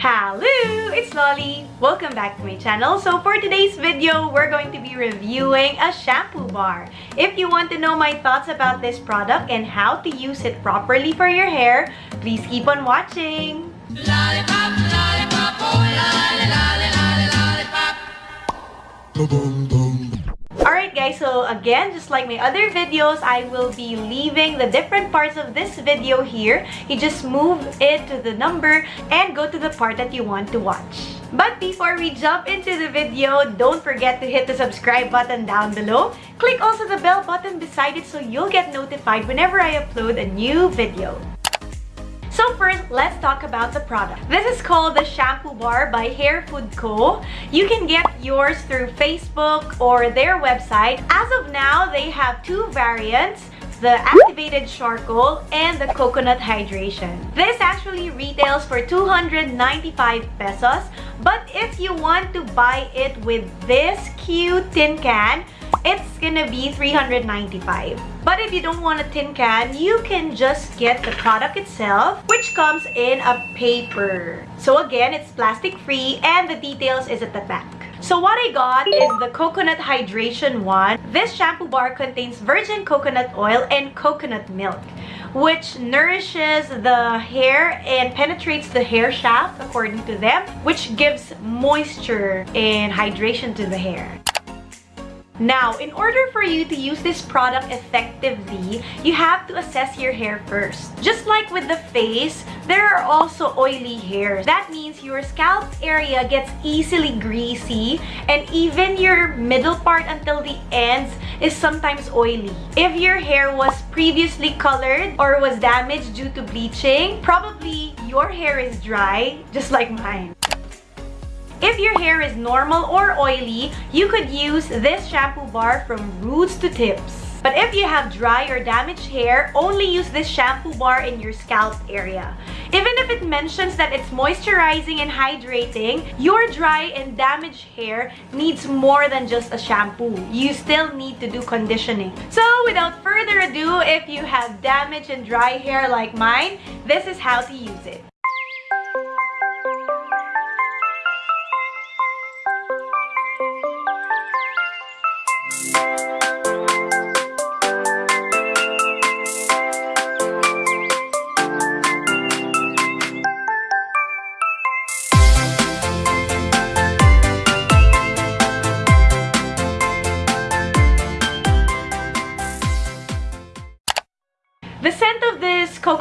Hello, it's Lolly. Welcome back to my channel. So for today's video, we're going to be reviewing a shampoo bar. If you want to know my thoughts about this product and how to use it properly for your hair, please keep on watching. Lollipop, lollipop, oh, lolly, lolly, lollipop. Alright guys, so again, just like my other videos, I will be leaving the different parts of this video here. You just move it to the number and go to the part that you want to watch. But before we jump into the video, don't forget to hit the subscribe button down below. Click also the bell button beside it so you'll get notified whenever I upload a new video. So first, let's talk about the product. This is called the Shampoo Bar by Hair Food Co. You can get yours through Facebook or their website. As of now, they have two variants the activated charcoal and the coconut hydration. This actually retails for 295 pesos but if you want to buy it with this cute tin can it's gonna be 395 but if you don't want a tin can you can just get the product itself which comes in a paper so again it's plastic free and the details is at the back so what I got is the coconut hydration one. This shampoo bar contains virgin coconut oil and coconut milk which nourishes the hair and penetrates the hair shaft according to them which gives moisture and hydration to the hair. Now, in order for you to use this product effectively, you have to assess your hair first. Just like with the face, there are also oily hairs. That means your scalp area gets easily greasy and even your middle part until the ends is sometimes oily. If your hair was previously colored or was damaged due to bleaching, probably your hair is dry, just like mine. If your hair is normal or oily, you could use this shampoo bar from roots to tips. But if you have dry or damaged hair, only use this shampoo bar in your scalp area. Even if it mentions that it's moisturizing and hydrating, your dry and damaged hair needs more than just a shampoo. You still need to do conditioning. So without further ado, if you have damaged and dry hair like mine, this is how to use it.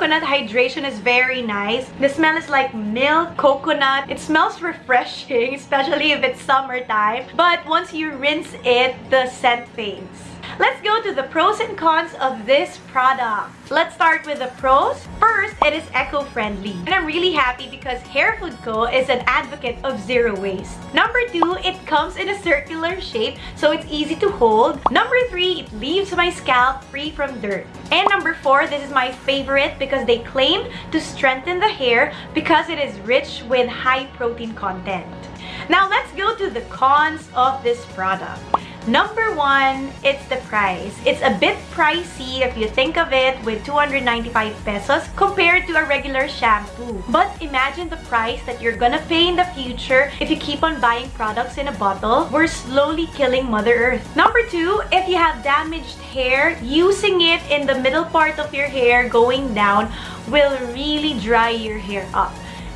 Coconut hydration is very nice. The smell is like milk, coconut. It smells refreshing, especially if it's summertime. But once you rinse it, the scent fades. Let's go to the pros and cons of this product. Let's start with the pros. First, it is eco-friendly. And I'm really happy because Hair Food Co. is an advocate of zero waste. Number two, it comes in a circular shape so it's easy to hold. Number three, it leaves my scalp free from dirt. And number four, this is my favorite because they claim to strengthen the hair because it is rich with high protein content. Now let's go to the cons of this product. Number one, it's the price. It's a bit pricey if you think of it with 295 pesos compared to a regular shampoo. But imagine the price that you're gonna pay in the future if you keep on buying products in a bottle. We're slowly killing Mother Earth. Number two, if you have damaged hair, using it in the middle part of your hair going down will really dry your hair up.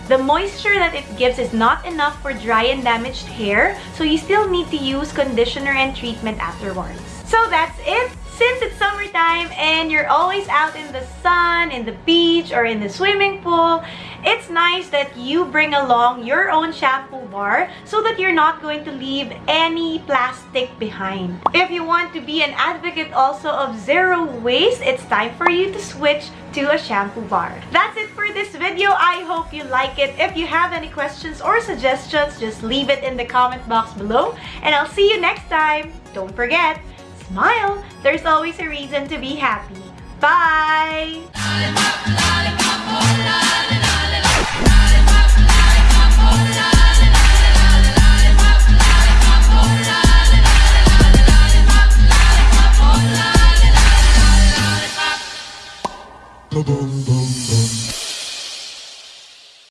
The moisture that it gives is not enough for dry and damaged hair, so you still need to use conditioner and treatment afterwards. So that's it! Since it's summertime and you're always out in the sun, in the beach, or in the swimming pool, it's nice that you bring along your own shampoo bar so that you're not going to leave any plastic behind. If you want to be an advocate also of zero waste, it's time for you to switch to a shampoo bar. That's it for this video. I hope you like it. If you have any questions or suggestions, just leave it in the comment box below. And I'll see you next time. Don't forget, smile, there's always a reason to be happy. Bye! Boom, boom.